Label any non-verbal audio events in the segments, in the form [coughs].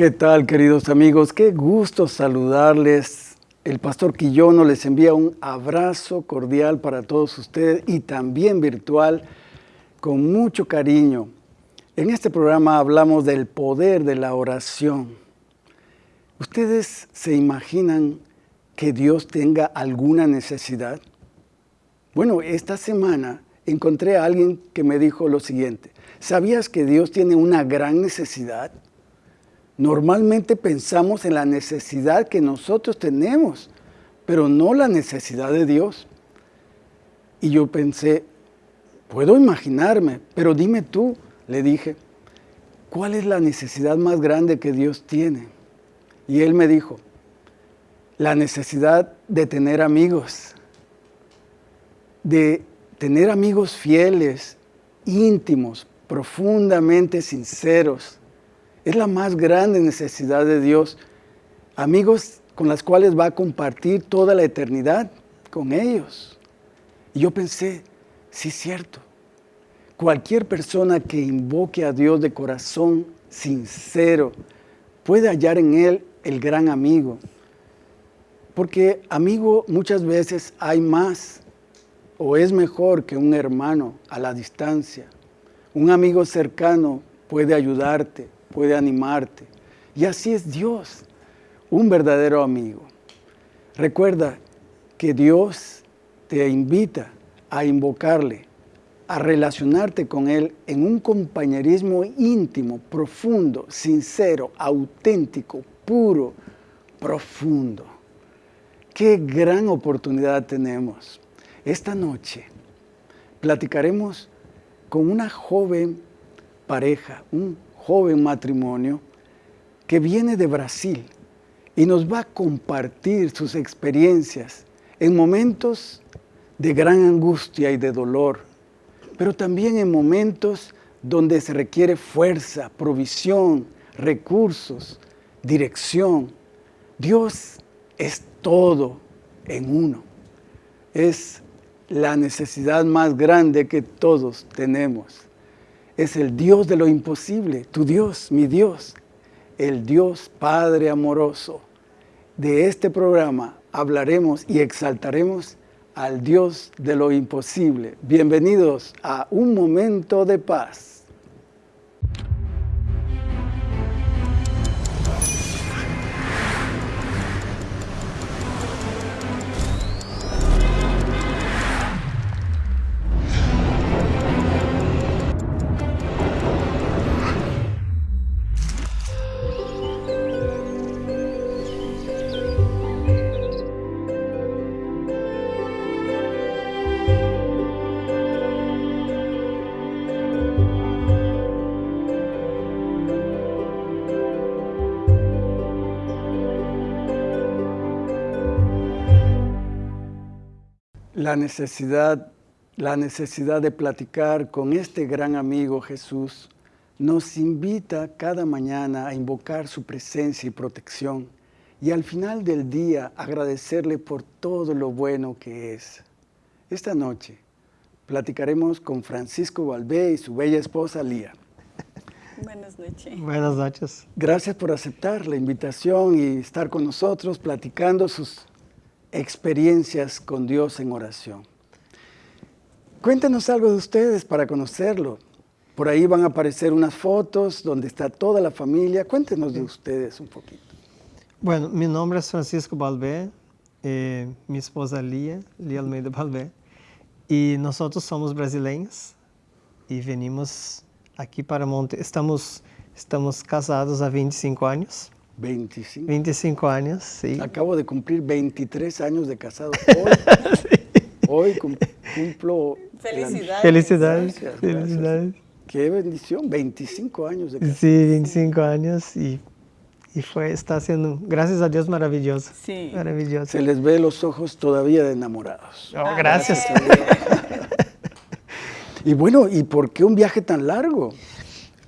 ¿Qué tal, queridos amigos? Qué gusto saludarles. El pastor Quillono les envía un abrazo cordial para todos ustedes y también virtual, con mucho cariño. En este programa hablamos del poder de la oración. ¿Ustedes se imaginan que Dios tenga alguna necesidad? Bueno, esta semana encontré a alguien que me dijo lo siguiente. ¿Sabías que Dios tiene una gran necesidad? Normalmente pensamos en la necesidad que nosotros tenemos, pero no la necesidad de Dios. Y yo pensé, puedo imaginarme, pero dime tú, le dije, ¿cuál es la necesidad más grande que Dios tiene? Y él me dijo, la necesidad de tener amigos, de tener amigos fieles, íntimos, profundamente sinceros, es la más grande necesidad de Dios. Amigos con las cuales va a compartir toda la eternidad con ellos. Y yo pensé, sí es cierto. Cualquier persona que invoque a Dios de corazón sincero puede hallar en Él el gran amigo. Porque amigo muchas veces hay más o es mejor que un hermano a la distancia. Un amigo cercano puede ayudarte, puede animarte. Y así es Dios, un verdadero amigo. Recuerda que Dios te invita a invocarle, a relacionarte con Él en un compañerismo íntimo, profundo, sincero, auténtico, puro, profundo. Qué gran oportunidad tenemos. Esta noche platicaremos con una joven pareja, un joven matrimonio que viene de Brasil y nos va a compartir sus experiencias en momentos de gran angustia y de dolor, pero también en momentos donde se requiere fuerza, provisión, recursos, dirección. Dios es todo en uno. Es la necesidad más grande que todos tenemos es el Dios de lo imposible, tu Dios, mi Dios, el Dios Padre amoroso. De este programa hablaremos y exaltaremos al Dios de lo imposible. Bienvenidos a Un Momento de Paz. La necesidad, la necesidad de platicar con este gran amigo Jesús nos invita cada mañana a invocar su presencia y protección y al final del día agradecerle por todo lo bueno que es. Esta noche platicaremos con Francisco Valvé y su bella esposa Lía. Buenas noches. Buenas noches. Gracias por aceptar la invitación y estar con nosotros platicando sus experiencias con Dios en oración. Cuéntenos algo de ustedes para conocerlo. Por ahí van a aparecer unas fotos donde está toda la familia. Cuéntenos de ustedes un poquito. Bueno, mi nombre es Francisco Balbé, eh, mi esposa Lía, Lía Almeida Balbé, y nosotros somos brasileños y venimos aquí para Monte. Estamos, estamos casados há 25 anos. 25. 25 años, sí. Acabo de cumplir 23 años de casado. [laughs] Hoy, sí. hoy cumplo... Felicidades. Felicidades. Gracias, Felicidades. Gracias. Qué bendición, 25 años de casado. Sí, 25 años y, y fue, está siendo, gracias a Dios, maravilloso. Sí. Maravilloso. Se les ve los ojos todavía de enamorados. Oh, gracias. [laughs] y bueno, ¿y por qué un viaje tan largo?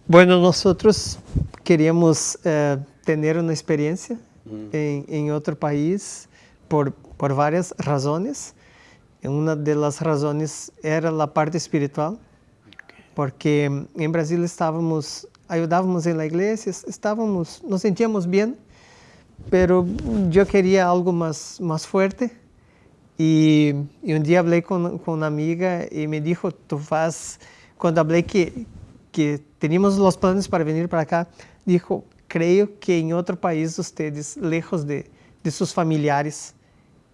Bueno, nosotros queríamos eh, tener una experiencia mm. en, en, otro país por, por varias razones. Una de las razones era la parte espiritual, porque en Brasil estávamos ayudábamos en la iglesia, estábamos, nos sentíamos bien, pero yo quería algo más, más fuerte. Y, y un día hablé con, con, una amiga y me dijo, tú vas, cuando hablé que, que teníamos los planes para venir para acá, dijo, creo que en otro país ustedes, lejos de, de sus familiares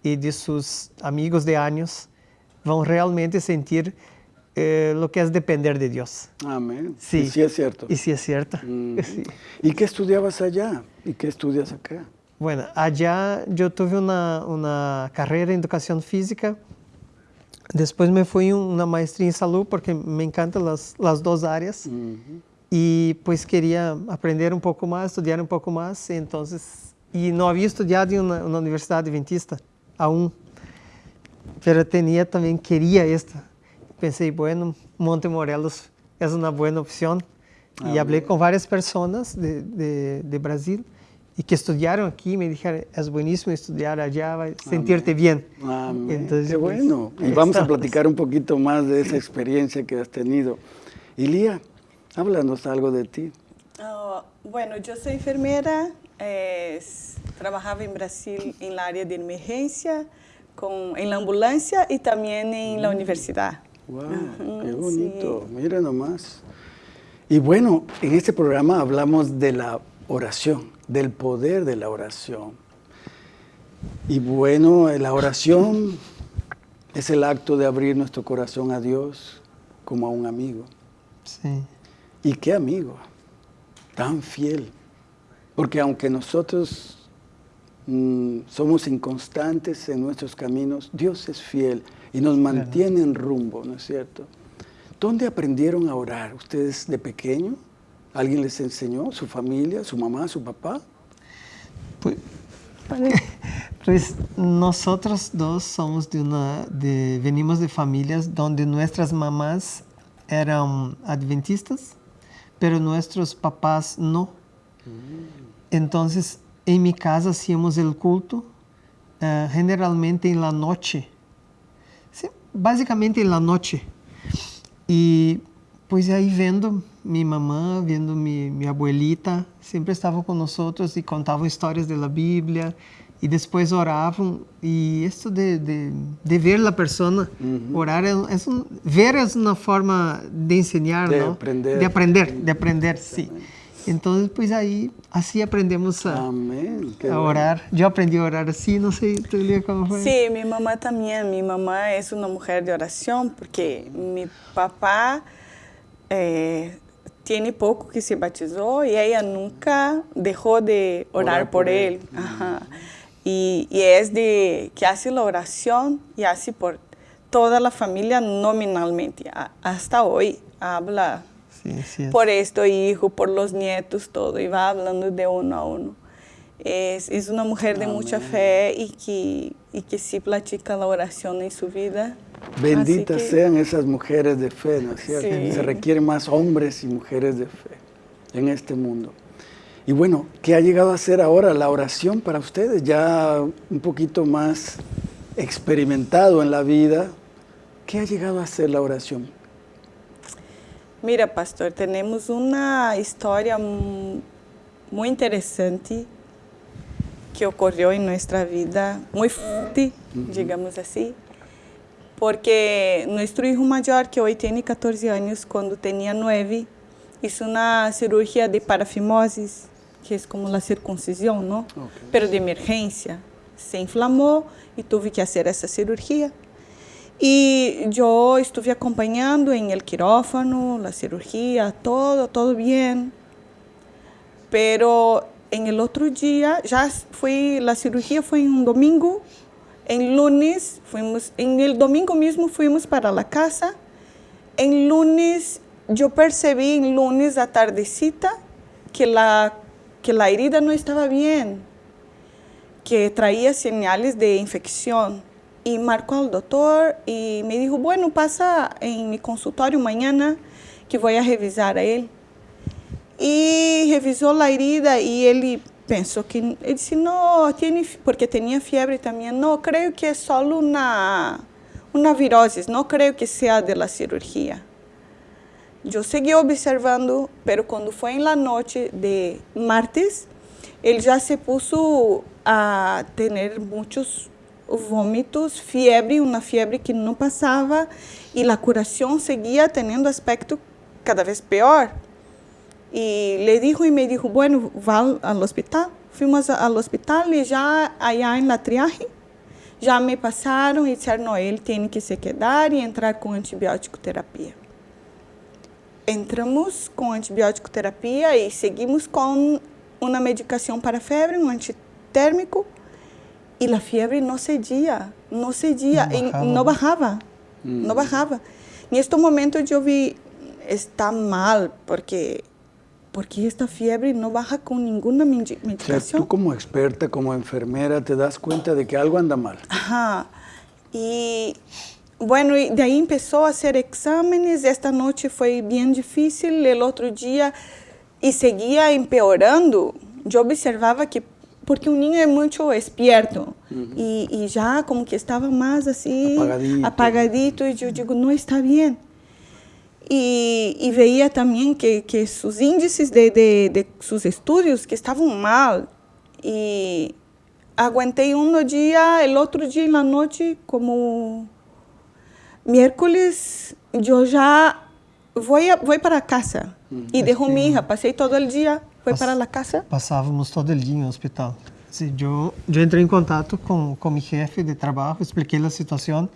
y de sus amigos de años, van realmente sentir eh, lo que es depender de Dios. Amén. Sí. Y sí es cierto. Y sí es cierto. Mm. [laughs] Sí. ¿Y qué estudiabas allá? ¿Y qué estudias acá? Bueno, allá yo tuve una, una carrera en educación física. Después me fui una maestría en salud porque me encantan las, las dos áreas. Ujú. Y pues quería aprender un poco más, estudiar un poco más. Entonces, y no había estudiado en una, una universidad adventista aún. Pero tenía también, quería esta. Pensé, bueno, Monte Morelos es una buena opción. Ah, y hablé con varias personas de, de, de Brasil y que estudiaron aquí. Me dijeron, es buenísimo estudiar allá, va a sentirte bien. Amén. Entonces, Qué pues, bueno. Y ahí [laughs] vamos a estamos. platicar un poquito más de esa experiencia que has tenido. Y Lía, háblanos algo de ti. Ah, bueno, yo soy enfermera, eh, trabajaba en Brasil en la área de emergencia, con, en la ambulancia y también en la universidad. Wow, qué sí. bonito. Mira nomás. Y bueno, en este programa hablamos de la oración, del poder de la oración. Y bueno, la oración es el acto de abrir nuestro corazón a Dios como a un amigo. Sí. ¿Y qué amigo? Tan fiel. Porque aunque nosotros mm, somos inconstantes en nuestros caminos, Dios es fiel y nos mantiene en rumbo, ¿no es cierto? ¿Dónde aprendieron a orar? ¿Ustedes de pequeño? ¿Alguien les enseñó? ¿Su familia? ¿Su mamá? ¿Su papá? Pues, [laughs] pues nosotros dos somos de una, de, venimos de familias donde nuestras mamás eran adventistas, pero nuestros papás no. Entonces, en mi casa hacíamos el culto eh, generalmente en la noche, Sí, básicamente en la noche. Y pues ahí vendo mi mamá, vendo mi, mi abuelita, sempre estavam com nós e contavam histórias da Bíblia e depois oravam e isso de, de, de ver a pessoa orar é, é um, ver é uma forma de ensinar, De não? aprender. de aprender, de aprender, sim. Então pues aí assim aprendemos a, a orar. Eu aprendi a orar assim, não sei, tu Lia, como foi? Sí, mi mamá también. Mi mamá es una mujer de oración porque mi papá eh, tiene poco que se batizó y ella nunca dejó de orar, Orar por por, él. él. Ajá. Y, y es de que hace la oración y hace por toda la familia nominalmente. A- hasta hoy habla Sim, sim. por esto hijo, por los nietos, todo, y va hablando de uno a uno. Es, es una mujer de mucha Amén. fe y que, y que sí practica la oración en su vida. Benditas que- sean esas mujeres de fe, ¿no es cierto? Sí. Se requieren más hombres y mujeres de fe en este mundo. Y bueno, ¿qué ha llegado a ser ahora la oración para ustedes? Ya un poquito más experimentado en la vida. ¿Qué ha llegado a ser la oración? Mira, pastor, tenemos una historia mu- muy interesante que ocurrió en nuestra vida, muy fuerte, digamos así, porque nuestro hijo mayor, que hoy tiene 14 años, cuando tenía 9, hizo una cirugía de parafimosis, que es como la circuncisión, ¿no? Ok. Pero de emergencia. Se inflamó y tuve que hacer esa cirugía. Y yo estuve acompañando en el quirófano, la cirugía, todo, todo bien. Pero en el otro día, ya fue, la cirugía fue en un domingo, en lunes, fuimos, en el domingo mismo fuimos para la casa. En lunes, yo percibí en lunes a tardecita que la, que la herida no estaba bien, que traía señales de infección. Y marcó al doctor y me dijo, bueno, pasa en mi consultorio mañana que voy a revisar a él. Y revisó la herida y él pensó que, él disse, no, tiene, porque tenía fiebre también, no, creo que es solo una, una virosis, no creo que sea de la cirugía. Yo seguí observando, pero cuando fue en la noche de martes, él ya se puso a tener muchos vómitos, fiebre, una fiebre que no pasaba y la curación seguía teniendo aspecto cada vez peor. Y le dijo y me dijo, bueno, va al hospital. Fuimos al hospital y ya allá en la triaje, ya me pasaron y dijeron, no, él tiene que se quedar y entrar con antibiótico terapia. Entramos con antibiótico terapia y seguimos con una medicación para fiebre, un antitérmico, y la fiebre no cedía, no cedía, No y bajaba. no bajaba, no bajaba. En este momento yo vi, está mal, porque, porque esta fiebre no baja con ninguna medi- O sea, medicación. tú como experta, como enfermera, te das cuenta de que algo anda mal. Ajá. Y bueno, y de ahí empezó a hacer exámenes. Esta noche fue bien difícil. El otro día, y seguía empeorando. Yo observaba que, porque un niño es mucho despierto, y, y ya como que estaba más así, Apagadito. apagadito, y yo digo, no está bien. Y, y veía también que, que sus índices de, de, de sus estudios que estaban mal. Y aguanté un día, el otro día en la noche, como miércoles, yo ya voy, a- voy para casa. Y dejo mi hija, pasé todo el día, fui Pas- para la casa. Passávamos todo el dia no hospital. Sí, yo, yo entrei em contato com, com mi jefe de trabalho, expliquei a situação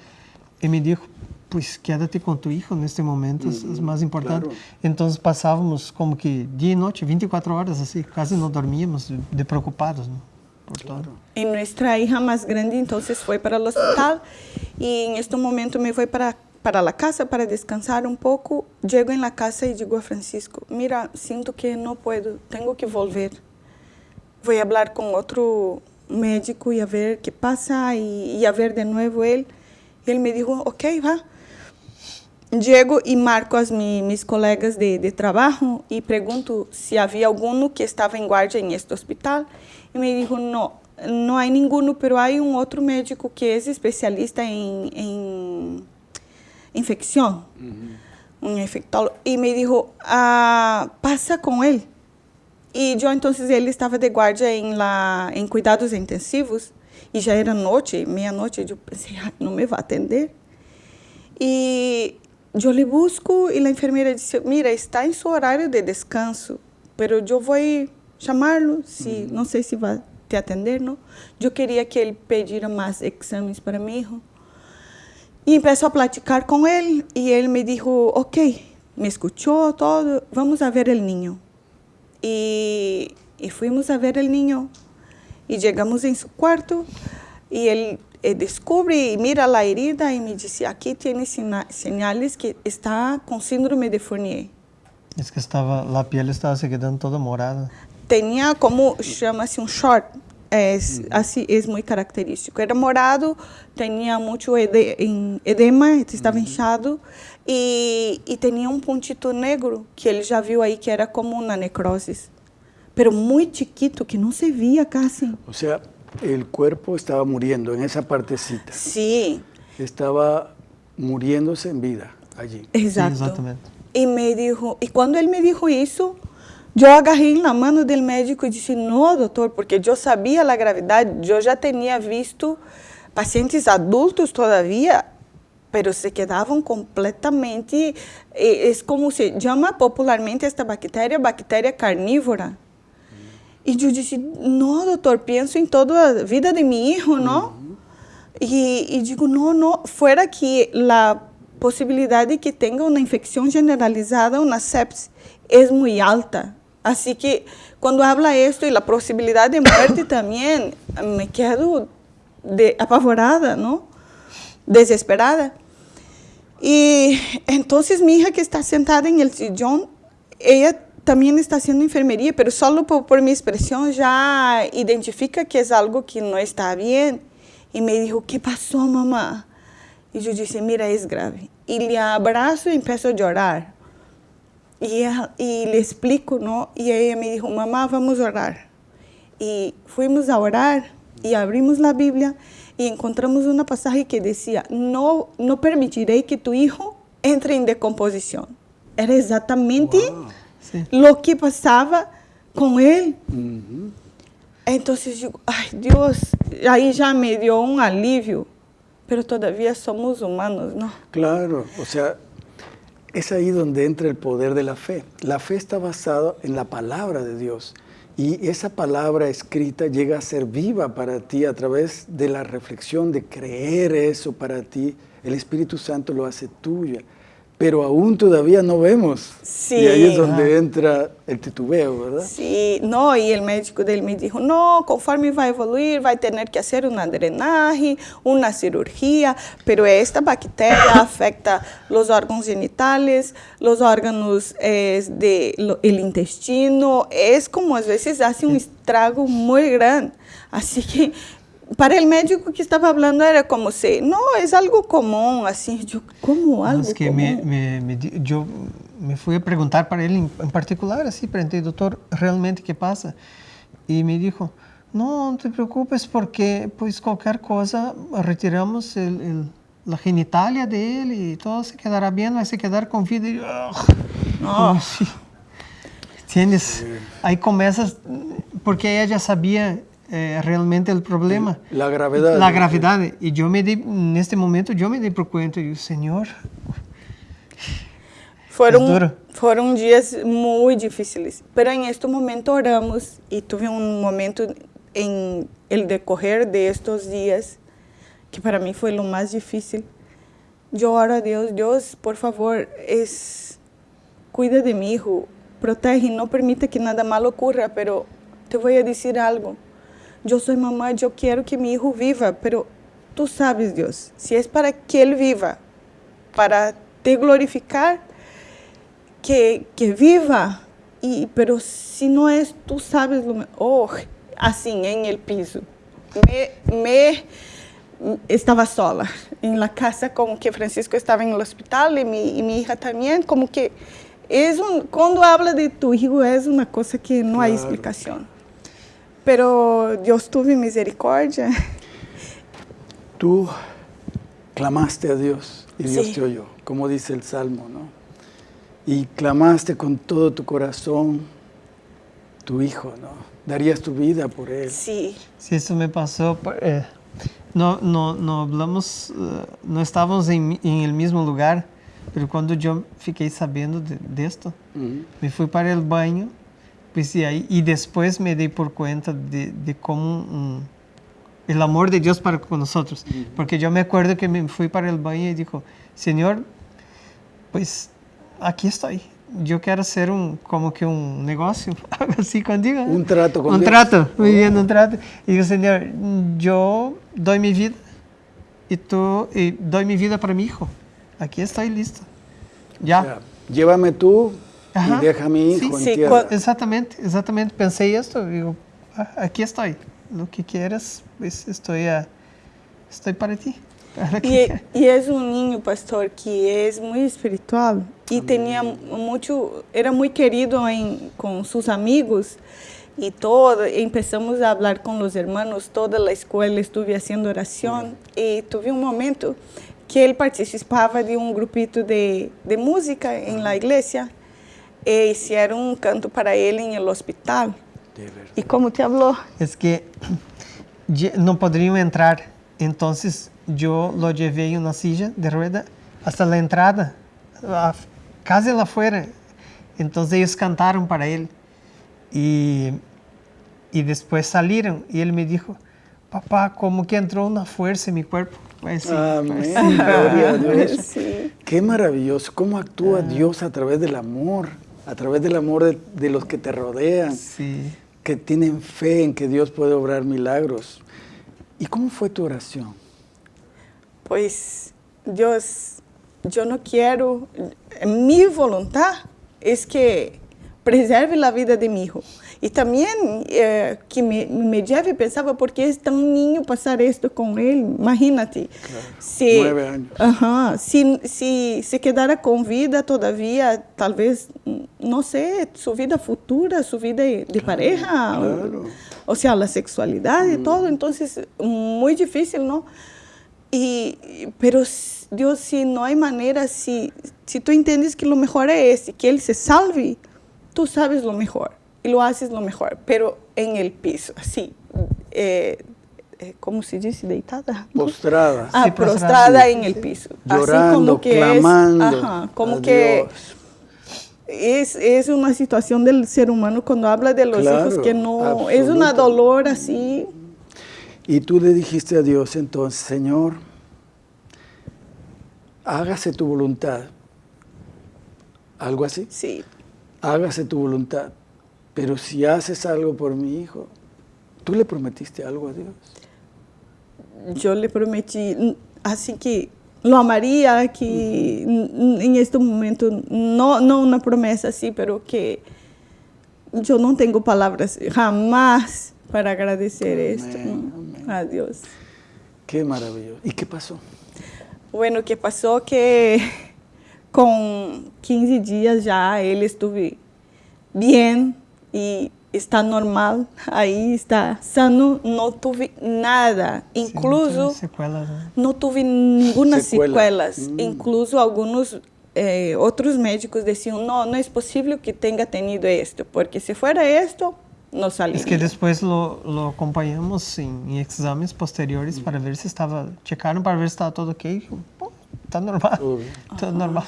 e me dijo, pues quédate com tu hijo neste momento, es, es más importante. claro. Então passávamos como que dia e noite, 24 horas assim, quase não dormíamos de, de preocupados, né? Todo. Y nuestra hija más grande entonces fue para el hospital y en este momento me voy para, para la casa para descansar un poco. Llego en la casa y digo a Francisco, mira, siento que no puedo, tengo que volver. Voy a hablar con otro médico y a ver qué pasa y, y a ver de nuevo él. Y él me dijo, ok, va. Llego y marco a mi, mis colegas de, de trabajo y pregunto si había alguno que estaba en guardia en este hospital. Y me dijo, no, no hay ninguno, pero hay un otro médico que es especialista en, en infección, un infectólogo. Y me dijo, ah, pasa con él. E eu, então, ele estava de guarda em, la, em cuidados intensivos e já era noite, meia-noite. Eu pensei, "Ai, não me vai atender. E eu lhe busco e a enfermeira disse, mira, está em seu horário de descanso, pero eu vou chamá-lo, se, não sei se vai te atender, não? Eu queria que ele pedira mais exames para meu hijo. E empezó a platicar com ele e ele me disse, ok, me escuchou todo, vamos a ver el niño. Y, y fuimos a ver el niño y llegamos en su cuarto y él eh, descubre y mira la herida y me dice, aquí tiene sina- señales que está con síndrome de Fournier. Es que estava, a pele estava se quedando toda morada. Tenía como, chama-se un short, es, así es muy característico. Era morado, tenía mucho ede- en- edema, estaba hinchado y, y tenía un puntito negro que él ya vio ahí que era como una necrosis, pero muy chiquito, que no se veía casi. O sea, el cuerpo estaba muriendo en esa partecita. Sí, Estaba muriéndose en vida allí. exacto. Sim, exatamente. Y me dijo, y cuando él me dijo eso, yo agarré en la mano del médico y dije, no, doctor, porque yo sabía la gravedad, yo ya tenía visto pacientes adultos todavía, pero se quedaban completamente, eh, es como se llama popularmente esta bacteria, bacteria carnívora. Y yo dije, no, doctor, pienso en toda la vida de mi hijo, ¿no? Y, y digo, no, no, fuera que la posibilidad de que tenga una infección generalizada, una sepsis, es muy alta. Así que cuando habla esto y la posibilidad de muerte [coughs] también, me quedo de, apavorada, ¿no? Desesperada. Y entonces mi hija que está sentada en el sillón, ella también está haciendo enfermería, pero solo por, por mi expresión ya identifica que es algo que no está bien. Y me dijo, ¿qué pasó, mamá? Y yo dije, mira, es grave. Y le abrazo y empiezo a llorar. Y, ella- y le explico, ¿no? Y ella me dijo, mamá, vamos a orar. Y fuimos a orar y abrimos la Biblia y encontramos una pasaje que decía, no, no permitiré que tu hijo entre en decomposición. era exatamente Sí. lo que pasaba con él. Entonces digo, ay Dios, ahí ya me dio un alivio, pero todavía somos humanos, ¿no? Claro, o sea, es ahí donde entra el poder de la fe. La fe está basada en la palabra de Dios y esa palabra escrita llega a ser viva para ti a través de la reflexión, de creer eso para ti. El Espíritu Santo lo hace tuya, pero aún todavía no vemos. Sí. Y ahí es donde entra el titubeo, ¿verdad? Sí, no, y el médico dele me dijo, no, conforme vai evoluir, vai tener que hacer una drenaje, una cirugía, pero esta bacteria [coughs] afecta los órganos genitales, los órganos eh, del intestino, es como a veces hace un estrago muy grande. Así que para el médico que estaba hablando era como si, no, es algo común, así, yo, ¿cómo algo Es que común? me, me, me di- yo me fui a preguntar para él en, en particular, así, pregunté, doctor, ¿realmente qué pasa? Y me dijo, no, no te preocupes porque pues cualquier cosa retiramos el, el- la genitalia de él y todo se quedará bien, va a se quedar con vida. Y, ugh, como si- ¿Entiendes? Ahí comienzas, porque ella ya sabía eh, realmente el problema. La gravedad. La gravedad. Y yo me di, en este momento, yo me di por cuenta, y yo, Señor, Foram, foram dias muito difíceis. Pero em este momento oramos e tive um momento em el decorrer de estos dias que para mim foi o mais difícil. Eu oro a Deus, Deus, por favor, es, cuida de mi hijo, protege, não permita que nada malo ocurra, pero te voy a decir algo. Eu sou mamá, eu quero que mi hijo viva, pero tú sabes, Deus, se é para que ele viva, para te glorificar, que, que viva. Y, pero si no es, tú sabes lo Oh, así en el piso. Me, me estaba sola en la casa, como que Francisco estaba en el hospital y mi, y mi hija también, como que es un, cuando habla de tu hijo es una cosa que no hay Claro. explicación. Pero Dios tuve misericordia. Tú clamaste a Dios y Dios Sí. te oyó, como dice el Salmo, ¿no? Y clamaste con todo tu corazón, tu hijo, ¿no? Darías tu vida por él. Sí, si eso me pasó, por- eh, no, no, no hablamos, eh, no estábamos en, en el mismo lugar, pero cuando yo fiquei sabendo de, de esto, Ujú. me fui para el baño, pues y ahí, y después me di por cuenta de, de cómo mm, el amor de Dios para con nosotros, porque yo me acuerdo que me fui para el baño y dijo, Señor, pues aquí estoy. Yo quiero hacer un, como que un negocio, [laughs] algo así contigo. ¿no? Un trato con Un Dios. trato, muy bien, un trato. Y digo, Señor, yo doy mi vida y tú y doy mi vida para mi hijo. Aquí estoy listo. Ya. O sea, llévame tú Ajá. y deja a mi Sí, hijo sí, en tierra. cu- Exatamente, exatamente. Pensei esto, digo, "Ah, aquí estoy. Lo que quieras, pues estoy, a, estoy para ti. Para que- E, e és um ninho, pastor, que é muito espiritual e tinha muito, era muito querido em, com seus amigos e todo. Empezamos a falar com os irmãos, toda a escola estuve fazendo oração e tive um momento que ele participava de um grupito de, de música em la igreja e hicieron um canto para ele em el hospital. De verdad. E como te falou? Es que no podrían entrar. Entonces yo lo llevé en una silla de rueda hasta la entrada, a- casi afuera. Entonces ellos cantaron para él. Y, y después salieron y él me dijo, papá, como que entró una fuerza en mi cuerpo. Pues sí, Amén. pues sí. Gloria a Dios. [laughs] Sí. Qué maravilloso. Cómo actúa Dios a través del amor, a través del amor de, de los que te rodean, Sí. que tienen fe en que Dios puede obrar milagros. ¿Y cómo fue tu oración? Pois Deus, eu não quero, minha vontade é que preserve a vida de meu filho. E também eh, que me, me lleve pensava porque é tão ninho passar isto com ele, imagínate. Se, Nueve anos. Ajá, se, se se quedara com vida todavia, talvez, não sei, sua vida futura, sua vida de pareja, claro. o sea, la sexualidad y todo, entonces muy difícil, ¿no? Y, y- pero s- Dios, si no hay manera, si si tú entiendes que lo mejor es ese, que él se salve, tú sabes lo mejor y lo haces lo mejor, pero en el piso, así, eh, eh, ¿cómo se dice? Deitada. Postrada. Ah, Sí, prostrada prostrada. en el piso. Llorando, así como que clamando es, ajá, como a que es, es una situación del ser humano cuando habla de los Claro, hijos que no, es una dolor así. Y tú le dijiste a Dios entonces, Señor, hágase tu voluntad. Algo así. Sí, Hágase tu voluntad. Pero si haces algo por mi hijo, ¿tú le prometiste algo a Dios? yo le prometí, así que lo amaría, que en este momento, no, no una promesa así, pero que yo no tengo palabras jamás para agradecer Amén, esto amén. a Dios. Qué maravilloso. ¿Y qué pasó? Bueno, que pasó que con 15 días ya él estuve bien y está normal, ahí está sano, no tuve nada, Sí, no incluso tiene secuelas, ¿no? no tuve ninguna Secuela. secuelas, Mm. incluso algunos eh, otros médicos decían, no, no es posible que tenga tenido esto, porque si fuera esto, no salía. Es que después lo, lo acompañamos en, en exámenes posteriores para ver si estaba, checaron para ver si estaba todo ok. Dijo, "Oh, está normal, Todo bien. todo normal.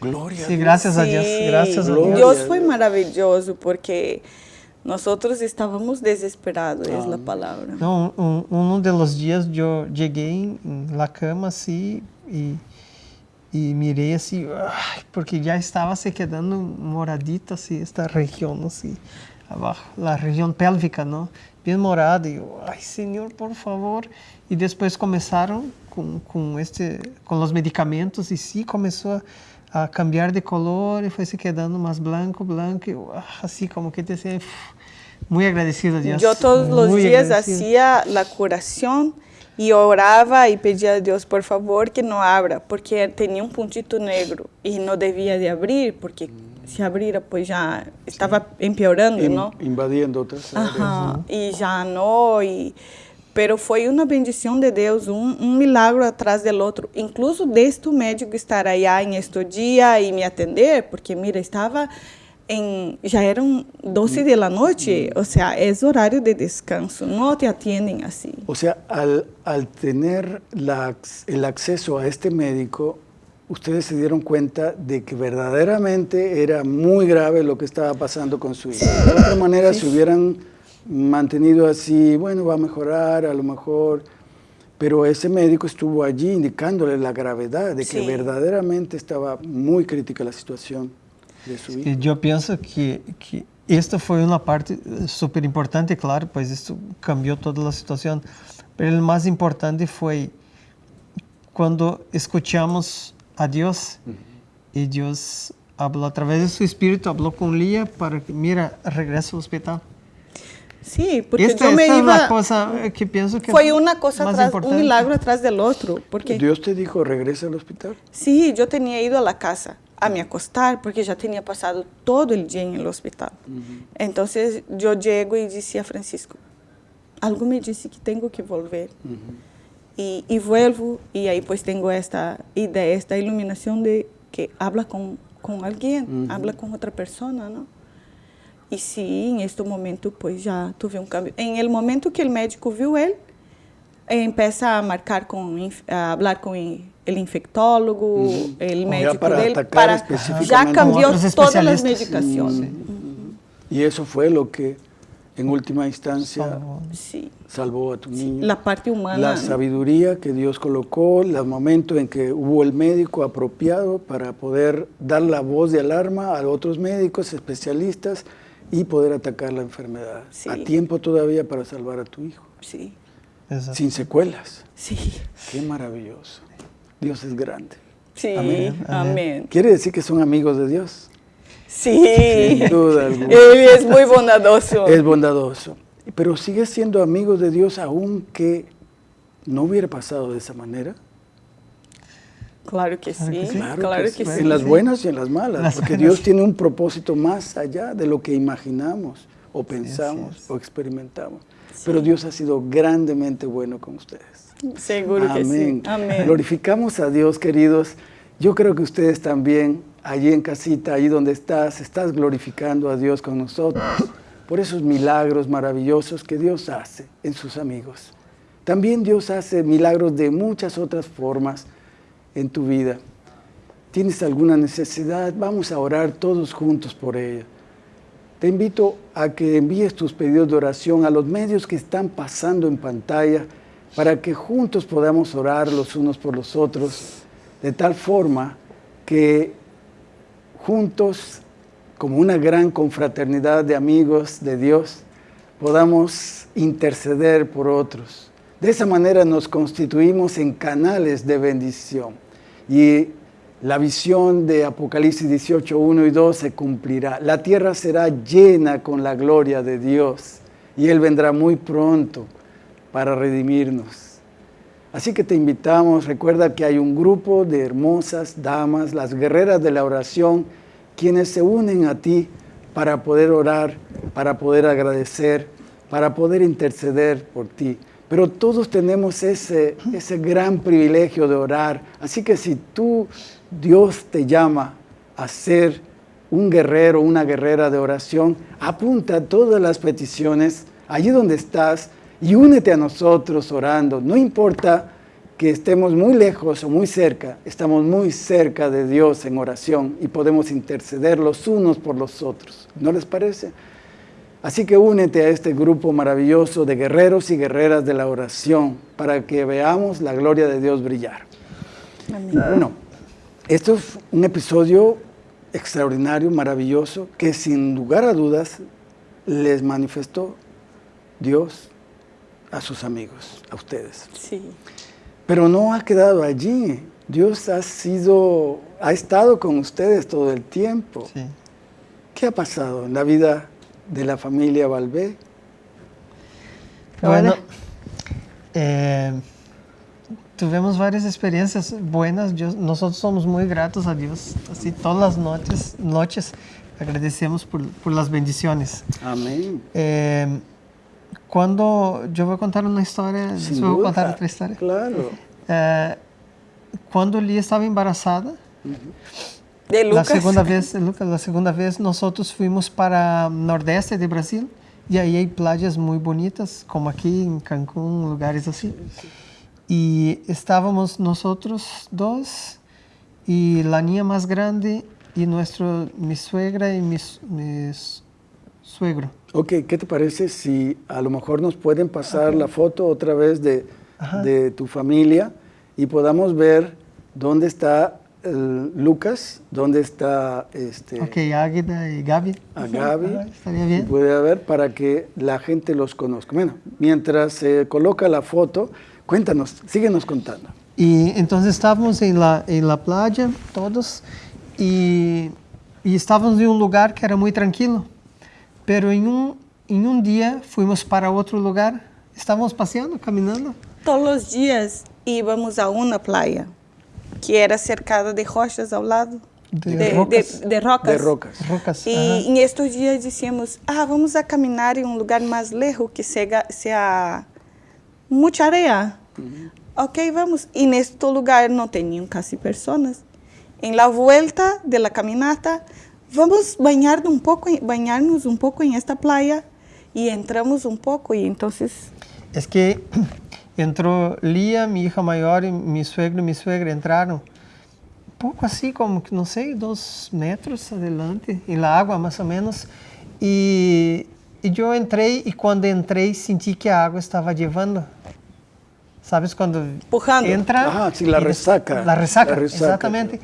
Gloria. a Sí, Dios. gracias a Dios, gracias a. Dios. Dios fue maravilloso porque nosotros estábamos desesperados, es la palabra. No, un- uno de los días yo llegué en, en la cama así y, y miré así, ay, porque ya estaba se quedando moradita así esta región así abajo, la región pélvica, ¿no? Bien morada y yo, ay Señor, por favor. Y después comenzaron con, con este, con los medicamentos y sí comenzó a, a cambiar de color y fue se quedando más blanco, blanco, ah, así como que te decía, muy agradecido a Dios. Yo todos los muy días agradecido. hacía la curación y oraba y pedía a Dios, por favor, que no abra, porque tenía un puntito negro y no debía de abrir, porque si abriera, pues ya estaba empeorando, In- ¿no? invadiendo otras áreas. Ajá, y ya no, y, pero foi uma bendição de Deus, um, um milagre atrás do outro. Incluso deste médico estar allá em este dia e me atender, porque mira, estava em, já eram 12 de la noite, ou seja, é horário de descanso, não te atendem assim. O sea, al, al tener la el acceso a este médico, ustedes se dieron cuenta de que verdaderamente era muy grave lo que estaba pasando con su hijo. De otra manera, si hubieran mantenido así, bueno, va a mejorar a lo mejor, pero ese médico estuvo allí indicándole la gravedad de que Sí. verdaderamente estaba muy crítica la situación de su hijo. Eu penso que, que esta foi uma parte eh, super importante, claro, pois isso cambiou toda a situação. Mas o mais importante foi quando escutamos a Deus e Deus falou através de seu Espírito, falou com Lia para que, mira, regressa ao hospital. Sim, porque esta eu me esta iba... coisa que penso que é uma coisa mais atrás, importante. um milagre atrás do outro, porque Dios te dijo, regresa al hospital. Sí, yo tenía ido a la casa a me acostar porque ya tenía pasado todo el día en el hospital. Entonces yo llego y decía a Francisco, algo me dice que tengo que volver. y, y vuelvo y ahí pues tengo esta idea, esta iluminación de que habla con, con alguien, habla con otra persona, ¿no? Y sí, en este momento pues ya tuve un cambio. En el momento que el médico vio él, empieza a marcar con, a hablar con el infectólogo, el Ya médico para de él, atacar para ya cambió todas las medicaciones. Y eso fue lo que en última instancia Salvou. Sí, salvó a tu niño. la parte humana. La sabiduría que Dios colocó, el momento en que hubo el médico apropiado para poder dar la voz de alarma a otros médicos especialistas y poder atacar la enfermedad. Sí. A tiempo todavía para salvar a tu hijo, Sí, sin secuelas. sí, Qué maravilloso. Dios es grande. sí, Amén. amén. Quiere decir que son amigos de Dios. Sí, Sin duda alguna. él es muy bondadoso. Es bondadoso. Pero sigue siendo amigos de Dios aunque no hubiera pasado de esa manera. Claro que Claro sí, que sí. claro, que, sí. En las sí. buenas y en las malas, Las porque buenas. Dios tiene un propósito más allá de lo que imaginamos o pensamos o experimentamos. Pero Dios ha sido grandemente bueno con ustedes. Seguro que sí. Amén. Amén. Glorificamos a Dios, queridos. Yo creo que ustedes también, allí en casita, allí donde estás, estás glorificando a Dios con nosotros por esos milagros maravillosos que Dios hace en sus amigos. También Dios hace milagros de muchas otras formas en tu vida. ¿Tienes alguna necesidad? Vamos a orar todos juntos por ella. Te invito a que envíes tus pedidos de oración a los medios que están pasando en pantalla para que juntos podamos orar los unos por los otros de tal forma que juntos, como una gran confraternidad de amigos de Dios, podamos interceder por otros. De esa manera nos constituimos en canales de bendición y la visión de Apocalipsis 18, 1 y 2 se cumplirá. La tierra será llena con la gloria de Dios y Él vendrá muy pronto para redimirnos. Así que te invitamos, recuerda que hay un grupo de hermosas damas, las guerreras de la oración, quienes se unen a ti para poder orar, para poder agradecer, para poder interceder por ti. Pero todos tenemos ese, ese gran privilegio de orar. Así que si tú, Dios te llama a ser un guerrero, una guerrera de oración, apunta todas las peticiones allí donde estás y únete a nosotros orando. No importa que estemos muy lejos o muy cerca, estamos muy cerca de Dios en oración y podemos interceder los unos por los otros. ¿No les parece? Así que únete a este grupo maravilloso de guerreros y guerreras de la oración para que veamos la gloria de Dios brillar. Bueno, esto es un episodio extraordinario, maravilloso, que sin lugar a dudas les manifestó Dios a sus amigos, a ustedes. Sí. Pero no ha quedado allí. Dios ha sido, ha estado con ustedes todo el tiempo. Sí. ¿Qué ha pasado en la vida de la familia Valvé? Bueno, eh, tuvimos varias experiencias buenas. Yo- nosotros somos muy gratos a Dios. Así todas las noches, noches agradecemos por, por las bendiciones. Amén. Eh, cuando yo voy a contar una historia, Sin voy a contar otra historia. Claro. Eh, cuando Lia estava embarazada, De la Lucas. segunda [laughs] vez, Lucas, la segunda vez nosotros fuimos para nordeste de Brasil y ahí hay playas muy bonitas, como aquí en Cancún, lugares así. Y estábamos nosotros dos y la niña más grande y nuestro, mi suegra y mi, mi suegro. Ok, ¿qué te parece si a lo mejor nos pueden pasar la foto otra vez de, de tu familia y podamos ver dónde está Lucas, dónde está este, Ok, Águeda y Gaby. a Gaby? Estaría bien. puede haber para que la gente los conozca. Bueno, mientras se coloca la foto, cuéntanos, síguenos contando. Y entonces estábamos en la, en la playa, todos, y, y estábamos en un lugar que era muy tranquilo. Pero en un, en un día fuimos para otro lugar, estábamos paseando, caminando. Todos los días íbamos a una playa que era cercada de rochas ao lado. De rocas. de rocas. De rocas. Rocas. E em estes dias dissemos, ah, vamos a caminhar em um lugar mais lejos que sea, sea muita areia. Ok, vamos. E neste lugar não tinham quase pessoas. Em la vuelta de la caminata, vamos banhar um pouco, banhar-nos um pouco em esta praia e entramos um pouco e então Es que entró Lía, mi hija mayor, y mi suegro y mi suegra entraron. Poco así, como que no sé, dos metros adelante, en la agua más o menos. Y, y yo entré y cuando entré sentí que a agua estaba llevando. ¿Sabes? Cuando Empujando. entra... Ajá, sí, la y des- resaca. La resaca, La resaca, exactamente.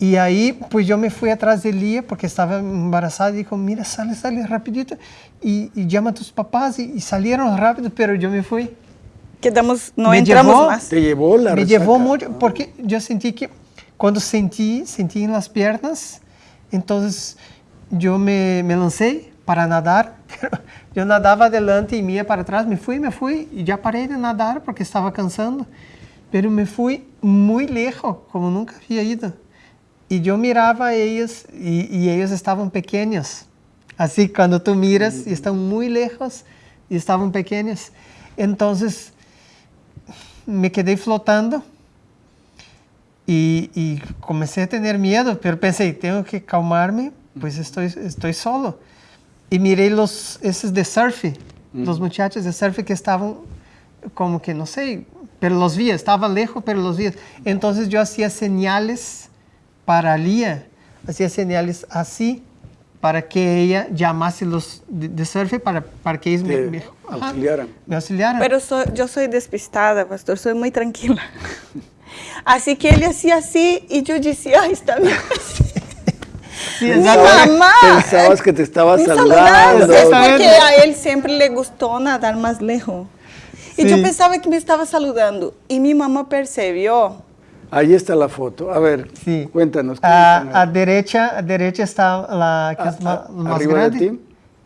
Y ahí, pues yo me fui atrás de Lía porque estaba embarazada y dijo, mira, sale, sale rapidito y, y llama a tus papás y, y salieron rápido, pero yo me fui. Quedamos, não Me entramos llevó- mais. Te llevó la me resaca. llevó mucho porque yo sentí que cuando sentí, sentí en las piernas, entonces yo me, me lancé para nadar, [laughs] pero yo nadaba adelante y mía para atrás, me fui, me fui y ya paré de nadar porque estaba cansando, pero me fui muy lejos, como nunca había ido. Y yo miraba a ellos y, y ellos estaban pequeños. Así cuando tú miras y están muy lejos y estaban pequeños. Entonces me quedé flotando Y, y comencé a tener miedo, pero pensé, tengo que calmarme, pues estoy, estoy solo. Y miré los, esos de surf, los muchachos de surf que estaban como que, no sé, pero los vi, estaba lejos, pero los vi. Entonces yo hacía señales para Lía, hacía señales así para que ella llamase los de, de surf para, para que ellos me, me- ajá, auxiliaran. me auxiliaran. Pero soy- yo soy despistada, pastor, soy muy tranquila. [laughs] Así que ele hacía así y yo decía, ay, está bien. [laughs] Sí, Mi mamá. Pensabas que te estaba saludando. Es porque a él siempre le gustó nadar más lejos. Y yo pensaba que me estaba saludando. Y mi mamá percibió. Ahí está la foto. A ver, Sí. cuéntanos. A, a derecha, a derecha está la que A- es ma- a- más arriba de grande.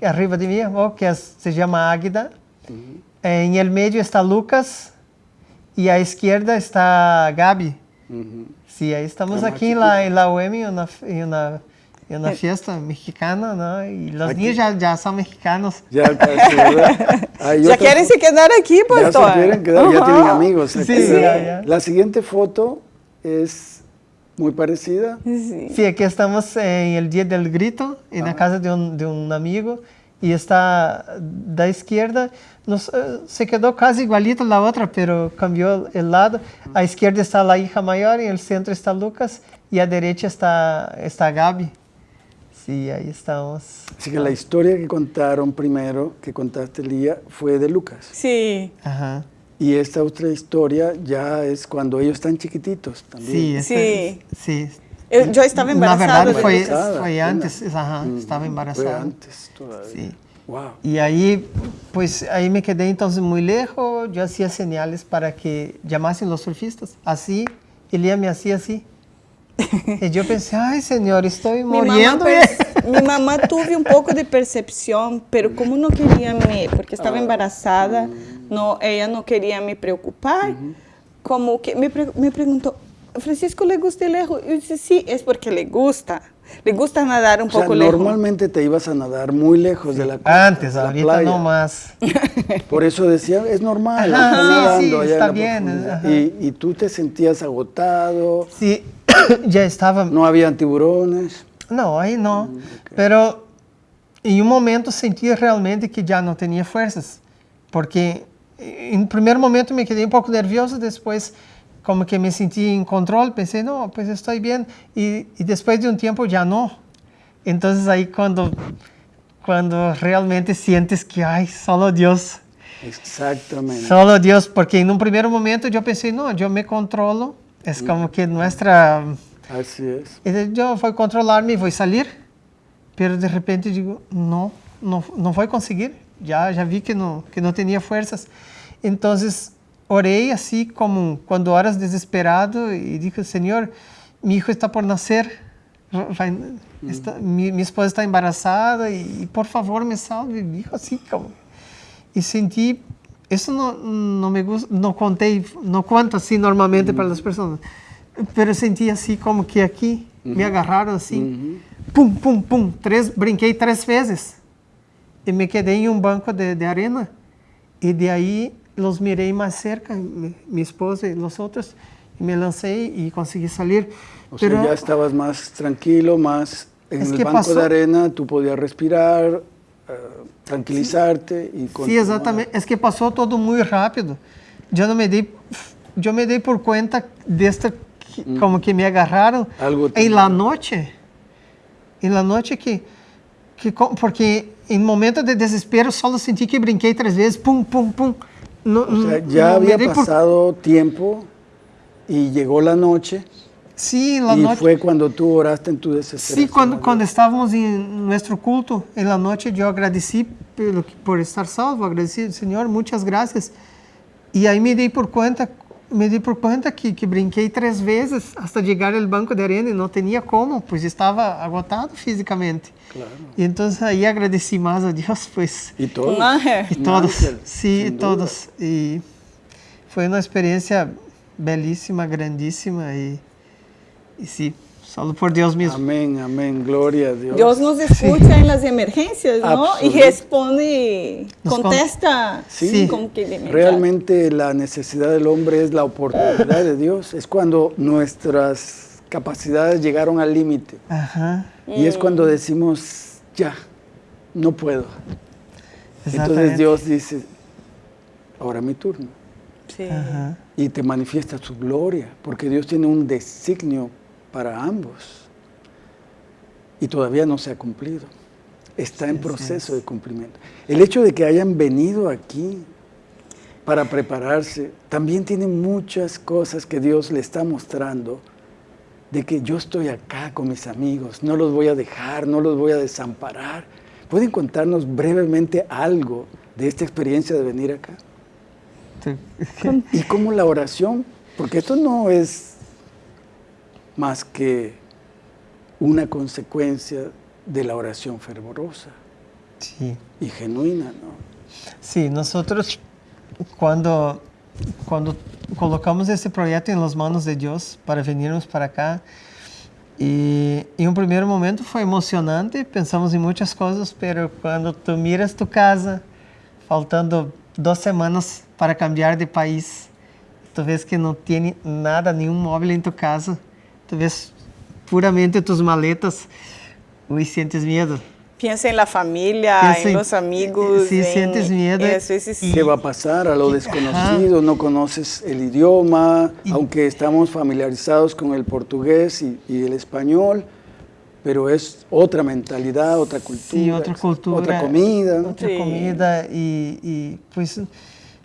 ti. Arriba de mí, oh, que es- se llama Águida. En el medio está Lucas y a izquierda está Gaby. Ujú. Sí, ahí estamos Ah, aquí en la, en la UEM en una, en una, en una fiesta mexicana, ¿no? Y los Aquí. niños ya, ya son mexicanos. Ya casi, [laughs] ¿verdad? Hay ¿Ya quieren se quedar aquí, Ya pastor? se quieren quedar, ya Ajá. tienen amigos. Sí, aquí. ya, ya. La siguiente foto es muy parecida. Sí. Sí, aquí estamos en el Día del Grito, en la casa de un, de un amigo, y está da izquierda, nos, eh, se quedó casi igualito la otra, pero cambió el lado. A izquierda está la hija mayor, en el centro está Lucas, y a derecha está, está Gaby. Sí, ahí estamos. Así que la historia que contaron primero, que contaste Lía, fue de Lucas. Sí. Ajá. Y esta otra historia ya es cuando ellos están chiquititos también. Sí, Sí. sí. Eu, yo estaba embarazada. Lucas. Embarazada, foi apenas. antes, ajá, Mm, estava Fue embarazada. antes todavía. Sí. Wow. Y ahí, pues ahí me quedé entonces muy lejos, yo hacía señales para que llamasen los surfistas, así, y Lía me hacía así. Y yo pensé, ay señor, estoy Mi mamá, muriendo. per- [laughs] mi mamá tuve un poco de percepción, pero como no quería me, porque estaba embarazada, no, ella no quería me preocupar, como que me, pre- me preguntó, Francisco le gusta el lejos. Yo dije, sí, es porque le gusta, le gusta nadar un O sea, poco lejos. normalmente te ibas a nadar muy lejos de la costa, Antes, de la ahorita playa. no más. [laughs] Por eso decía, es normal, Ajá, sí, nadando sí, en está bien. Y, y tú te sentías agotado, Sí, [coughs] ya estaba no habían tiburones. Não, aí não. Pero em um momento senti realmente que já não tinha forças, porque em primeiro momento me quedei um pouco nervioso, depois como que me senti em controle, pensei, não, pues estou bem, e, e depois de um tempo já não. Então aí quando quando realmente sientes que, ai, solo Deus, Exactamente. solo Deus, porque em um primeiro momento eu pensei, não, eu me controlo, é como que nossa Así es. E eu vou controlar-me, vou sair, pero de repente digo, não, não, não vou conseguir. Já já vi que não que não tinha forças. Então orei assim como quando horas desesperado e disse, Senhor, meu filho está por nascer, vai, está, mi, minha esposa está embaraçada e, por favor me salve. Dijo assim como e senti isso não não me gusta, não contei, não conto assim normalmente para as pessoas. Pero senti assim como que aqui me agarraram assim, pum, pum, pum, três, brinquei três vezes e me quedei em um banco de, de arena e de aí los mirei mais cerca, mi, minha esposa e os outros, e me lancei e consegui sair. O sea, ya estabas más tranquilo, más en Es el banco pasó- de arena, tú podías respirar, eh, tranquilizarte y Sim, continuar. exatamente. É que passou todo muito rápido. Eu não me dei, eu me dei por conta desta que- como que me agarraram Algo em la noite. Em la noite que que porque em momento de desespero só senti que brinquei três vezes, pum, pum, pum. Não, O sea, ya había dei por- pasado tiempo y llegó la noche Sim, la y noite. fue cuando tú oraste en tu desesperación. Sí, cuando, cuando estábamos en nuestro culto, en la noche yo agradecí por, por estar salvo, agradecí, Señor, muchas gracias. Y ahí me di por cuenta, me di por cuenta que, que brinquei tres veces hasta llegar al banco de arena y no tenía cómo, pues estaba agotado físicamente. Claro. Y entonces ahí agradecí más a Dios, pues. Y todos. Un ángel. Y Un todos, ángel, sí, sin duda. todos. Y fue una experiencia belísima, Solo por Dios mismo. Amén, amén, gloria a Dios. Dios nos escucha en las emergencias, ¿no? Y responde, Nos con- contesta Sí. inmediato. Realmente la necesidad del hombre es la oportunidad de Dios. Es cuando nuestras capacidades llegaron al límite. Ajá. Y es cuando decimos, ya, no puedo. Entonces. Dios dice, ahora mi turno. Sí. Ajá. Y te manifiesta su gloria, porque Dios tiene un designio para ambos. Y todavía no se ha cumplido. Está en proceso de cumplimiento. El hecho de que hayan venido aquí para prepararse, también tiene muchas cosas que Dios le está mostrando de que yo estoy acá con mis amigos, no los voy a dejar, no los voy a desamparar. ¿Pueden contarnos brevemente algo de esta experiencia de venir acá? Tú- Y cómo la oración, porque esto no es más que una consecuencia de la oración fervorosa Sí. y genuina, ¿no? Sí, nosotros cuando, cuando colocamos este proyecto en las manos de Dios para venirnos para acá, y en un primer momento fue emocionante, pensamos en muchas cosas, pero cuando tú miras tu casa, faltando dos semanas para cambiar de país, tú ves que no tiene nada, nenhum móvel en tu casa, tú ves puramente tus maletas, uy, sientes miedo. Piensa en la familia, Piensa en los amigos. sí, en- sientes miedo Eso, eso sí. ¿Qué va a pasar a lo desconocido? No conoces el idioma, aunque estamos familiarizados con el portugués y, y el español, pero es otra mentalidad, otra cultura, Sí, otra cultura. otra comida. ¿no? Otra Sí. comida y, y, pues